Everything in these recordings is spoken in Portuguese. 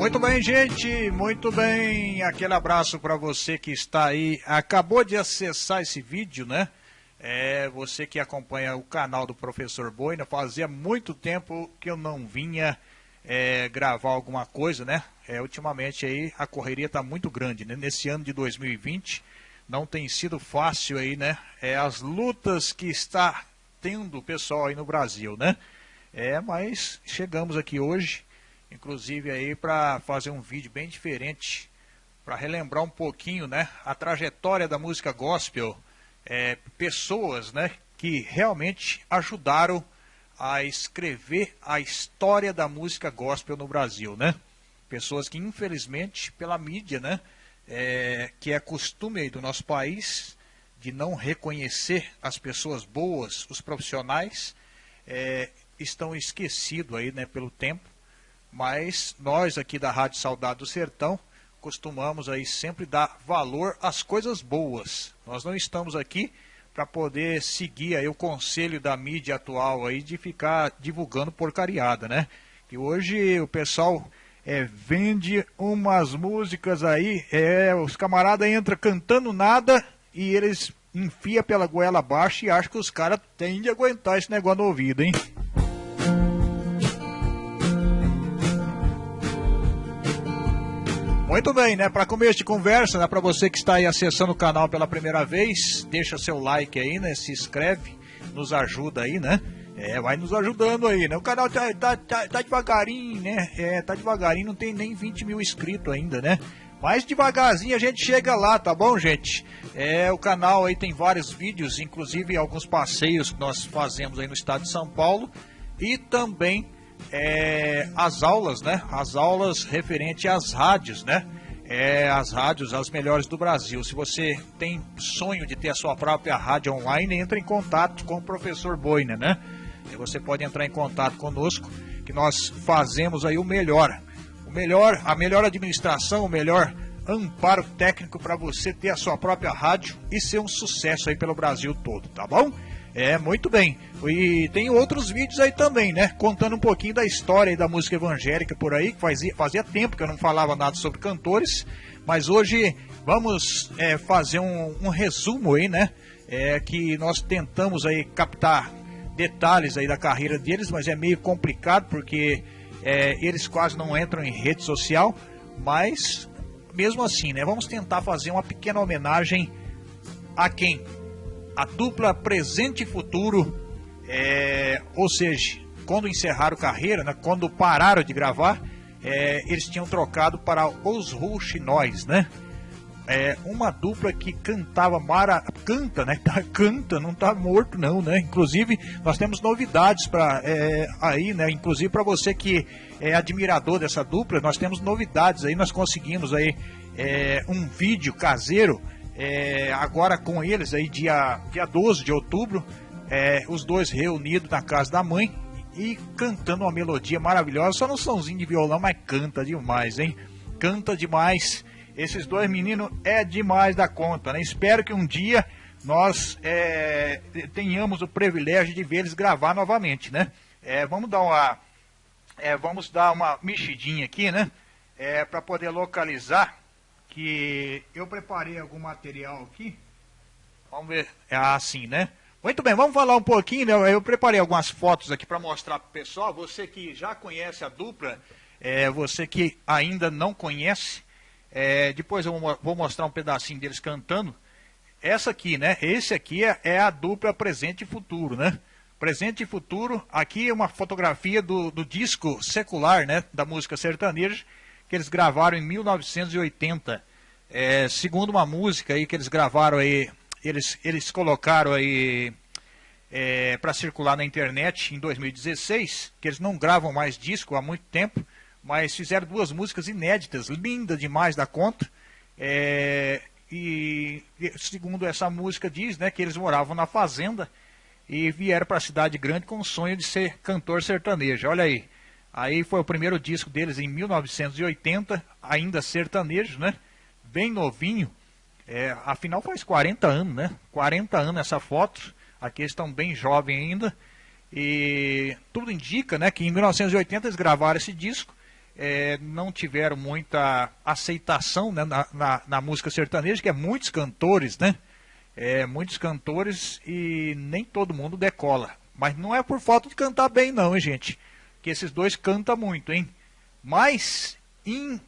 Muito bem, gente, muito bem. Aquele abraço para você que está aí, acabou de acessar esse vídeo, né? É, você que acompanha o canal do Professor Boina, fazia muito tempo que eu não vinha é, gravar alguma coisa, né? É, ultimamente aí a correria está muito grande, né? Nesse ano de 2020 não tem sido fácil aí, né? É, as lutas que está tendo o pessoal aí no Brasil, né? É, mas chegamos aqui hoje, inclusive aí para fazer um vídeo bem diferente, para relembrar um pouquinho, né? A trajetória da música gospel, é, pessoas, né? Que realmente ajudaram a escrever a história da música gospel no Brasil, né? Pessoas que infelizmente pela mídia, né? É, que é costume do nosso país de não reconhecer as pessoas boas, os profissionais, é, estão esquecidos aí, né, pelo tempo. Mas nós aqui da Rádio Saudade do Sertão costumamos aí sempre dar valor às coisas boas. Nós não estamos aqui para poder seguir aí o conselho da mídia atual aí de ficar divulgando porcariada, né? Que hoje o pessoal é, vende umas músicas aí, é, os camaradas entram cantando nada e eles enfia pela goela abaixo e acham que os caras têm de aguentar esse negócio no ouvido, hein? Muito bem, né? Para começo de conversa, né? Para você que está aí acessando o canal pela primeira vez, deixa seu like aí, né? Se inscreve, nos ajuda aí, né? É, vai nos ajudando aí, né? O canal tá, tá, tá, tá devagarinho, né? É, tá devagarinho, não tem nem 20 mil inscritos ainda, né? Mas devagarzinho a gente chega lá, tá bom, gente? É, o canal aí tem vários vídeos, inclusive alguns passeios que nós fazemos aí no estado de São Paulo e também é, as aulas, né? As aulas referente às rádios, né? É, as rádios, as melhores do Brasil. Se você tem sonho de ter a sua própria rádio online, entre em contato com o professor Boina, né? E você pode entrar em contato conosco, que nós fazemos aí o melhor. O melhor, a melhor administração, o melhor amparo técnico para você ter a sua própria rádio e ser um sucesso aí pelo Brasil todo, tá bom? É, muito bem. E tem outros vídeos aí também, né? Contando um pouquinho da história da música evangélica por aí, que fazia, fazia tempo que eu não falava nada sobre cantores, mas hoje vamos é, fazer um, um, resumo aí, né? É, que nós tentamos aí captar detalhes aí da carreira deles, mas é meio complicado porque é, eles quase não entram em rede social, mas mesmo assim, né? Vamos tentar fazer uma pequena homenagem a quem? A dupla presente e futuro, é, ou seja, quando encerraram carreira, né, quando pararam de gravar, é, eles tinham trocado para os Rouxinóis, né? É, uma dupla que cantava mara, canta, né? Canta, não tá morto não, né? Inclusive nós temos novidades para é, aí, né? Inclusive para você que é admirador dessa dupla, nós temos novidades aí. Nós conseguimos aí é, um vídeo caseiro é, agora com eles aí dia dia 12 de outubro, é, os dois reunidos na casa da mãe e cantando uma melodia maravilhosa, só no somzinho de violão, mas canta demais, hein? Canta demais. Esses dois meninos é demais da conta, né? Espero que um dia nós é, tenhamos o privilégio de ver eles gravar novamente, né? É, vamos dar uma é, vamos dar uma mexidinha aqui, né? É, para poder localizar que eu preparei algum material aqui. Vamos ver, é assim, né? Muito bem, vamos falar um pouquinho, né? Eu preparei algumas fotos aqui para mostrar para o pessoal. Você que já conhece a dupla, é, você que ainda não conhece, é, depois eu vou mostrar um pedacinho deles cantando. Essa aqui, né? Esse aqui é, é a dupla presente e futuro, né? Presente e futuro. Aqui é uma fotografia do, do disco secular, né? Da música sertaneja, que eles gravaram em 1980. É, segundo uma música aí que eles gravaram aí, eles, eles colocaram aí é, para circular na internet em 2016, que eles não gravam mais disco há muito tempo mas fizeram duas músicas inéditas, linda demais da conta. É, e segundo essa música diz, né, que eles moravam na fazenda e vieram para a cidade grande com o sonho de ser cantor sertanejo. Olha aí. Aí foi o primeiro disco deles em 1980, ainda sertanejo, né? Bem novinho. É, afinal faz 40 anos, né? 40 anos essa foto. Aqui eles estão bem jovens ainda. E tudo indica, né, que em 1980 eles gravaram esse disco é, não tiveram muita aceitação né, na, na, na, música sertaneja, que é muitos cantores, né? É, muitos cantores e nem todo mundo decola. Mas não é por falta de cantar bem não, hein, gente? Que esses dois cantam muito, hein? Mas em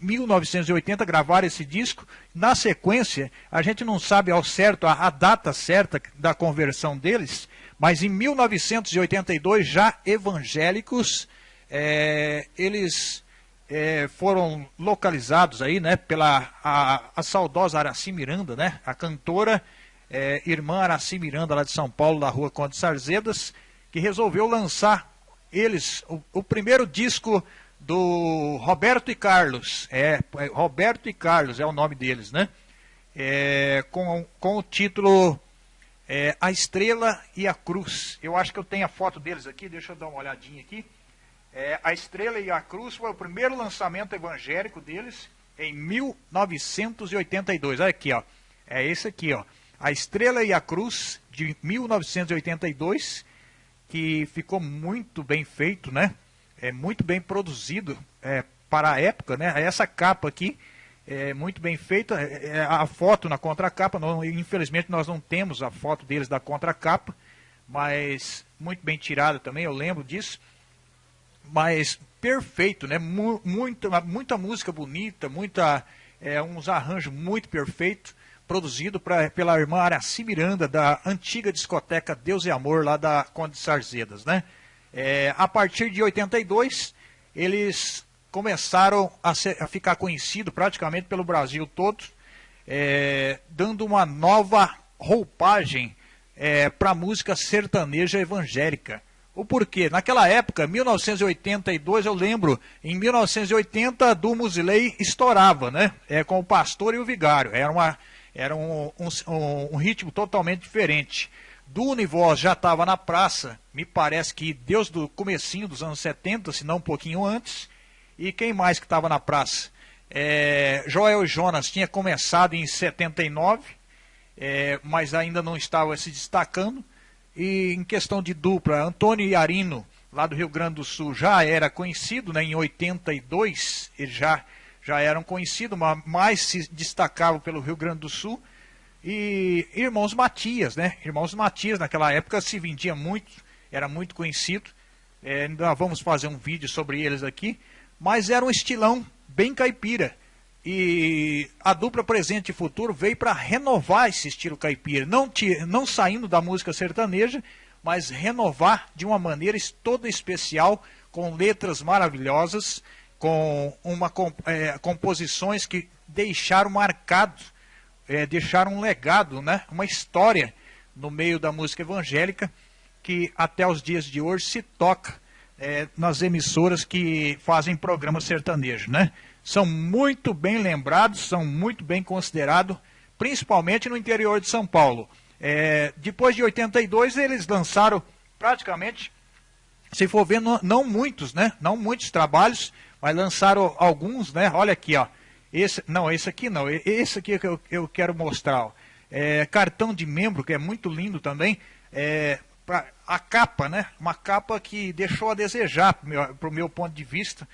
1980 gravaram esse disco. Na sequência, a gente não sabe ao certo a, a, data certa da conversão deles, mas em 1982, já evangélicos, é, eles é, foram localizados aí, né, pela a, a saudosa Araci Miranda, né, a cantora é, irmã Araci Miranda lá de São Paulo, da rua Conde Sarzedas, que resolveu lançar eles o, o primeiro disco do Roberto e Carlos. É, é, Roberto e Carlos é o nome deles, né? É, com, com o título é, A Estrela e a Cruz. Eu acho que eu tenho a foto deles aqui, deixa eu dar uma olhadinha aqui. É, a Estrela e a Cruz foi o primeiro lançamento evangélico deles em 1982. Olha aqui, ó. É esse aqui, ó. A Estrela e a Cruz, de 1982, que ficou muito bem feito, né? É muito bem produzido é, para a época, né? Essa capa aqui é muito bem feita, é, é a foto na contracapa, não, infelizmente nós não temos a foto deles da contracapa, mas muito bem tirada também, eu lembro disso. Mas perfeito, né? Muita, muita música bonita, muita, é, uns arranjos muito perfeitos, produzido pra, pela irmã Araci Miranda, da antiga discoteca Deus e Amor, lá da Conde de Sarzedas, né? É, a partir de 82, eles começaram a, ser, a ficar conhecidos praticamente pelo Brasil todo, é, dando uma nova roupagem é, para a música sertaneja evangélica. O porquê? Naquela época, 1982, eu lembro, em 1980, do Musilei estourava, né? É, com o pastor e o vigário. Era, uma, era um, um, um ritmo totalmente diferente do Univoz já estava na praça, me parece que Deus do comecinho dos anos 70, se não um pouquinho antes. E quem mais que estava na praça? É, Joel Jonas tinha começado em 79, é, mas ainda não estava se destacando. E em questão de dupla, Antônio Iarino, lá do Rio Grande do Sul, já era conhecido, né, em 82, eles já, já eram conhecidos, mas mais se destacavam pelo Rio Grande do Sul. E Irmãos Matias, né? Irmãos Matias naquela época se vendia muito, era muito conhecido. É, ainda vamos fazer um vídeo sobre eles aqui. Mas era um estilão bem caipira. E a dupla Presente e Futuro veio para renovar esse estilo caipira. Não, não saindo da música sertaneja, mas renovar de uma maneira toda especial, com letras maravilhosas, com uma, é, composições que deixaram marcado é, deixaram um legado, né, uma história no meio da música evangélica que até os dias de hoje se toca é, nas emissoras que fazem programa sertanejo, né? São muito bem lembrados, são muito bem considerados, principalmente no interior de São Paulo. É, depois de 82 eles lançaram praticamente, se for ver, não, não muitos, né? Não muitos trabalhos, mas lançaram alguns, né? Olha aqui, ó. Esse, não, esse aqui não. Esse aqui que eu, eu quero mostrar. É, cartão de membro, que é muito lindo também. É, pra, a capa, né? Uma capa que deixou a desejar, para o meu, meu, ponto de vista,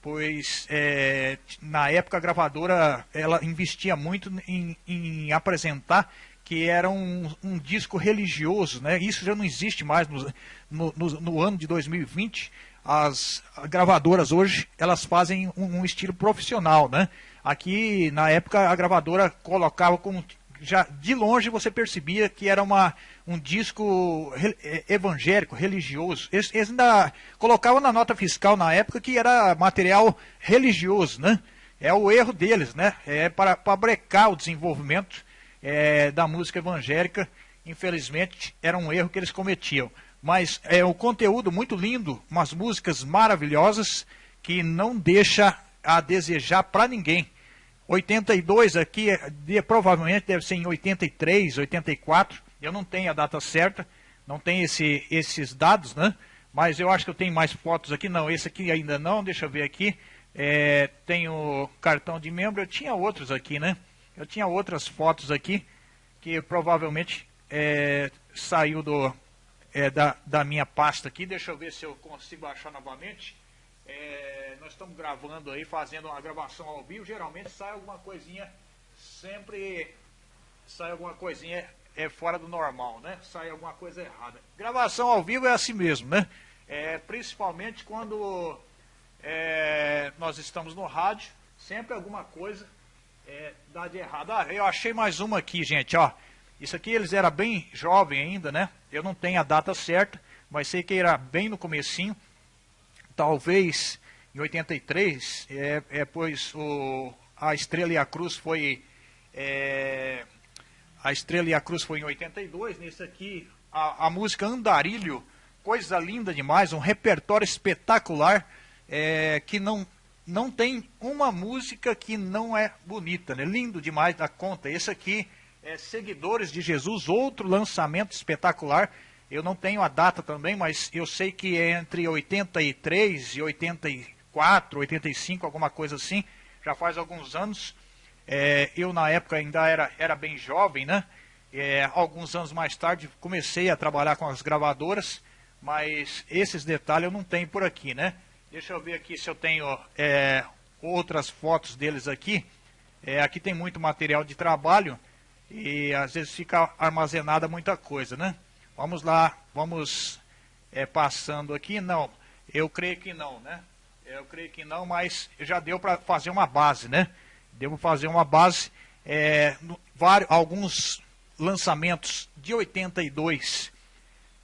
pois é, na época a gravadora ela investia muito em, em apresentar que era um, um, disco religioso, né? Isso já não existe mais no, no, no ano de 2020. As gravadoras hoje elas fazem um, um estilo profissional, né? Aqui, na época, a gravadora colocava com. Já de longe você percebia que era uma, um disco é, evangélico, religioso. Eles, eles ainda colocavam na nota fiscal na época que era material religioso, né? É o erro deles, né? É para, para brecar o desenvolvimento é, da música evangélica. Infelizmente, era um erro que eles cometiam. Mas é o conteúdo muito lindo, umas músicas maravilhosas que não deixa a desejar para ninguém. 82 aqui, provavelmente deve ser em 83, 84. Eu não tenho a data certa, não tenho esse, esses dados, né? Mas eu acho que eu tenho mais fotos aqui. Não, esse aqui ainda não, deixa eu ver aqui. É, tenho cartão de membro, eu tinha outros aqui, né? Eu tinha outras fotos aqui que provavelmente é, saiu do, é, da, da minha pasta aqui. Deixa eu ver se eu consigo achar novamente. É, nós estamos gravando aí, fazendo uma gravação ao vivo, geralmente sai alguma coisinha, sempre sai alguma coisinha é, fora do normal, né? Sai alguma coisa errada. Gravação ao vivo é assim mesmo, né? É, principalmente quando é, nós estamos no rádio, sempre alguma coisa é, dá de errado. Ah, eu achei mais uma aqui, gente, ó. Isso aqui eles eram bem jovem ainda, né? Eu não tenho a data certa, mas sei que era bem no comecinho. Talvez em 83, é, é pois o, a Estrela e a Cruz foi... É, a Estrela e a Cruz foi em 82, nesse aqui a, a música Andarilho, coisa linda demais, um repertório espetacular, é, que não não tem uma música que não é bonita, né? Lindo demais da conta.Esse aqui é Seguidores de Jesus, outro lançamento espetacular. Eu não tenho a data também, mas eu sei que é entre 83 e 84, 85, alguma coisa assim. Já faz alguns anos. É, eu na época ainda era, era bem jovem, né? É, alguns anos mais tarde comecei a trabalhar com as gravadoras, mas esses detalhes eu não tenho por aqui, né? Deixa eu ver aqui se eu tenho é, outras fotos deles aqui. É, aqui tem muito material de trabalho e às vezes fica armazenada muita coisa, né? Vamos lá, vamos é, passando aqui. Não, eu creio que não, né? Eu creio que não, mas já deu para fazer uma base, né? Devo fazer uma base. É, no, vários, alguns lançamentos de 82,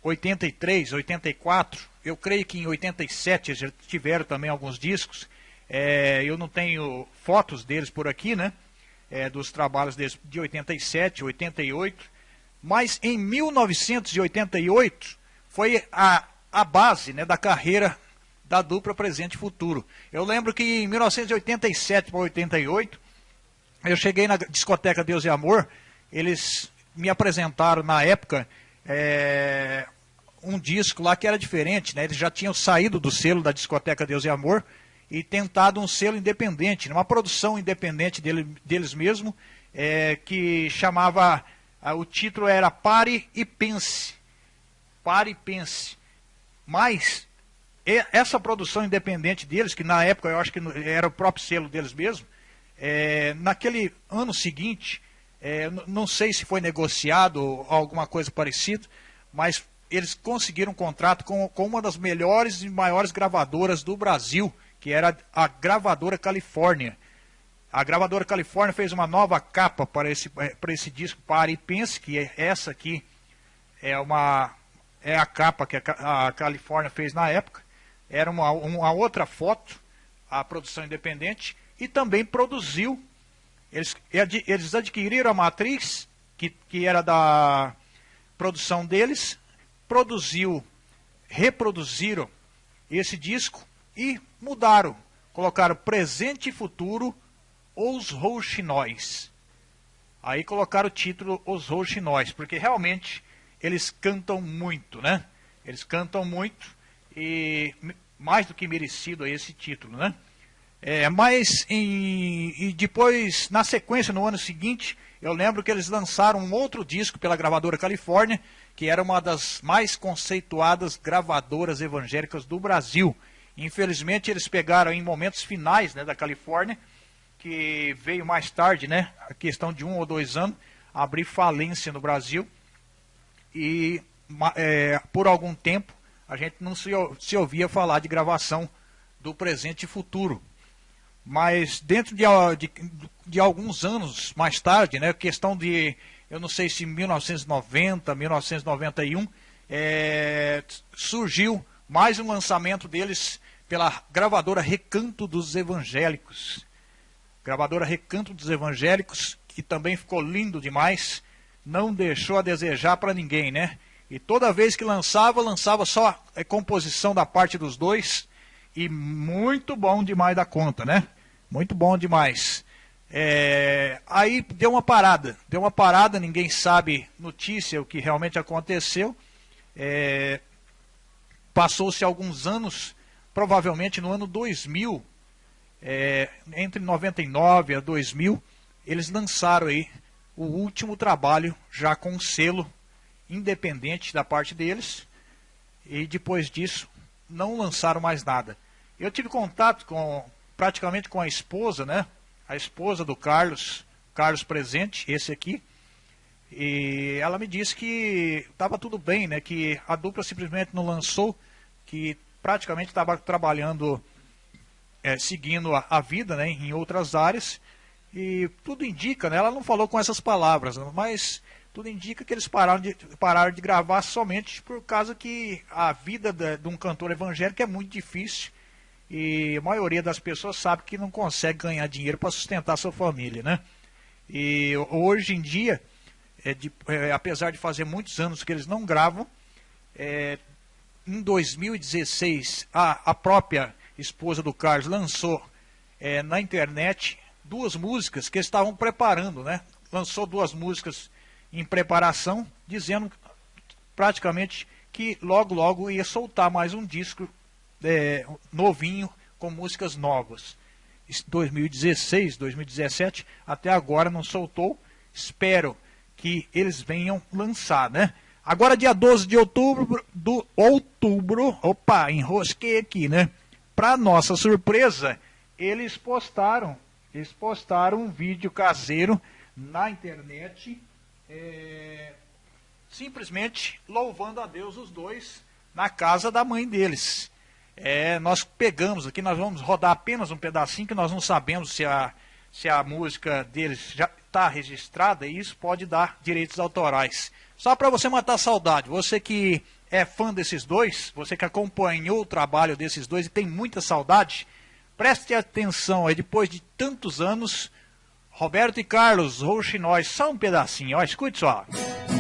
83, 84 eu creio que em 87 já tiveram também alguns discos. É, eu não tenho fotos deles por aqui, né? É, dos trabalhos deles de 87, 88. Mas em 1988 foi a, a base né, da carreira da dupla Presente e Futuro. Eu lembro que em 1987 para 88, eu cheguei na discoteca Deus e Amor, eles me apresentaram na época é, um disco lá que era diferente, né? Eles já tinham saído do selo da discoteca Deus e Amor e tentado um selo independente, uma produção independente dele, deles mesmo, é, que chamava, o título era Pare e Pense. Pare e Pense. Mas essa produção independente deles, que na época eu acho que era o próprio selo deles mesmo, é, naquele ano seguinte, é, não sei se foi negociado ou alguma coisa parecida, mas eles conseguiram um contrato com, com uma das melhores e maiores gravadoras do Brasil, que era a gravadora Califórnia. A gravadora Califórnia fez uma nova capa para esse, eh, para esse disco Pare e Pense, que é essa aqui é, uma, é a capa que a, a Califórnia fez na época. Era uma, uma outra foto, a produção independente, e também produziu. Eles, eles adquiriram a matriz, que, que era da produção deles, produziu, reproduziram esse disco e mudaram. Colocaram presente e futuro, os rouxinóis. Aí colocaram o título Os Rouxinóis, porque realmente eles cantam muito, né? Eles cantam muito e mais do que merecido esse título, né? É, mas em, e depois, na sequência, no ano seguinte, eu lembro que eles lançaram um outro disco pela gravadora Califórnia, que era uma das mais conceituadas gravadoras evangélicas do Brasil. Infelizmente, eles pegaram em momentos finais né, da Califórnia, que veio mais tarde, né, a questão de um ou dois anos, abrir falência no Brasil. E é, por algum tempo a gente não se, se ouvia falar de gravação do presente e futuro. Mas dentro de, de, de alguns anos mais tarde, né, questão de eu não sei se em 1990, 1991, é, surgiu mais um lançamento deles pela gravadora Recanto dos Evangélicos. Gravadora Recanto dos Evangélicos, que também ficou lindo demais, não deixou a desejar para ninguém, né? E toda vez que lançava, lançava só a composição da parte dos dois, e muito bom demais da conta, né? Muito bom demais. É, aí deu uma parada, deu uma parada, ninguém sabe notícia o que realmente aconteceu. É, Passou-se alguns anos, provavelmente no ano 2000, é, entre 99 a 2000, eles lançaram aí o último trabalho já com selo independente da parte deles e depois disso não lançaram mais nada. Eu tive contato com praticamente com a esposa, né? A esposa do Carlos, Carlos presente, esse aqui. E ela me disse que estava tudo bem, né? Que a dupla simplesmente não lançou, que praticamente estava trabalhando, é, seguindo a, a, vida, né? Em outras áreas. E tudo indica, né? Ela não falou com essas palavras, mas tudo indica que eles pararam de, pararam de gravar somente por causa que a vida de, de um cantor evangélico é muito difícil e a maioria das pessoas sabe que não consegue ganhar dinheiro para sustentar sua família, né? E hoje em dia, é de, é, apesar de fazer muitos anos que eles não gravam, é, em 2016 a, a própria esposa do Carlos lançou é, na internet duas músicas que estavam preparando, né? Lançou duas músicas em preparação, dizendo praticamente que logo logo ia soltar mais um disco é, novinho com músicas novas. 2016, 2017, até agora não soltou. Espero que eles venham lançar, né? Agora dia 12 de outubro, do outubro, opa, enrosquei aqui, né? Para nossa surpresa, eles postaram, eles postaram um vídeo caseiro na internet é, simplesmente louvando a Deus os dois na casa da mãe deles. É, nós pegamos aqui, nós vamos rodar apenas um pedacinho que nós não sabemos se a, se a música deles já está registrada e isso pode dar direitos autorais. Só para você matar a saudade, você que é fã desses dois, você que acompanhou o trabalho desses dois e tem muita saudade, preste atenção aí, depois de tantos anos, Roberto e Carlos Rouxinóis, só um pedacinho, ó, escute só. Que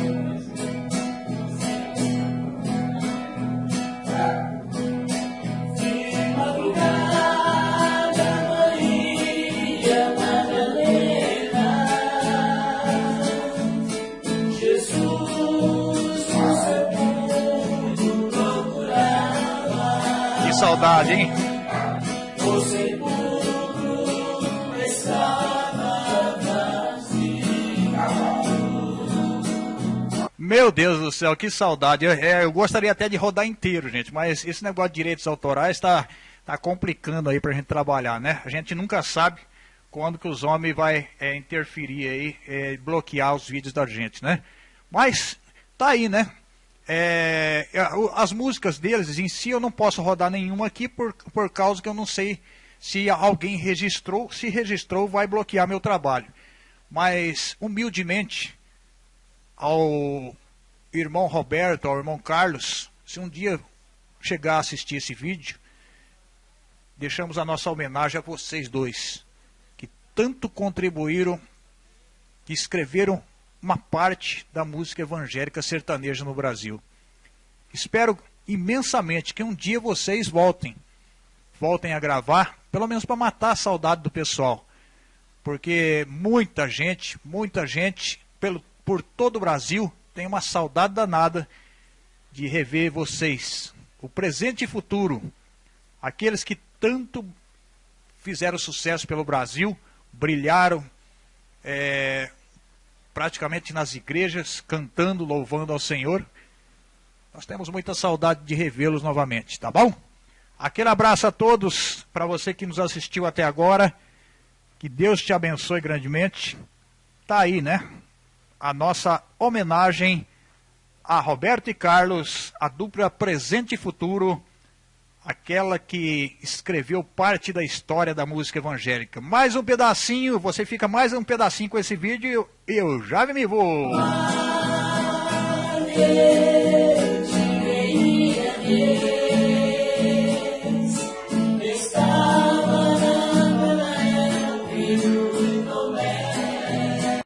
Meu Deus do céu, que saudade. Eu, é, eu, gostaria até de rodar inteiro, gente, mas esse negócio de direitos autorais está tá complicando aí para a gente trabalhar, né? A gente nunca sabe quando que os homens vai é, interferir aí, é, bloquear os vídeos da gente, né? Mas tá aí, né? É, as músicas deles em si eu não posso rodar nenhuma aqui por, por causa que eu não sei se alguém registrou. Se registrou, vai bloquear meu trabalho. Mas, humildemente, ao irmão Roberto, ao irmão Carlos, se um dia chegar a assistir esse vídeo, deixamos a nossa homenagem a vocês dois, que tanto contribuíram, que escreveram uma parte da música evangélica sertaneja no Brasil. Espero imensamente que um dia vocês voltem, voltem a gravar, pelo menos para matar a saudade do pessoal. Porque muita gente, muita gente, pelo, por todo o Brasil, tem uma saudade danada de rever vocês, o presente e futuro, aqueles que tanto fizeram sucesso pelo Brasil, brilharam é, praticamente nas igrejas, cantando, louvando ao Senhor. Nós temos muita saudade de revê-los novamente, tá bom? Aquele abraço a todos, para você que nos assistiu até agora. Que Deus te abençoe grandemente. Tá aí, né? a nossa homenagem a Roberto e Carlos, a dupla presente e futuro, aquela que escreveu parte da história da música evangélica. Mais um pedacinho, você fica mais um pedacinho com esse vídeo eu, já me vou.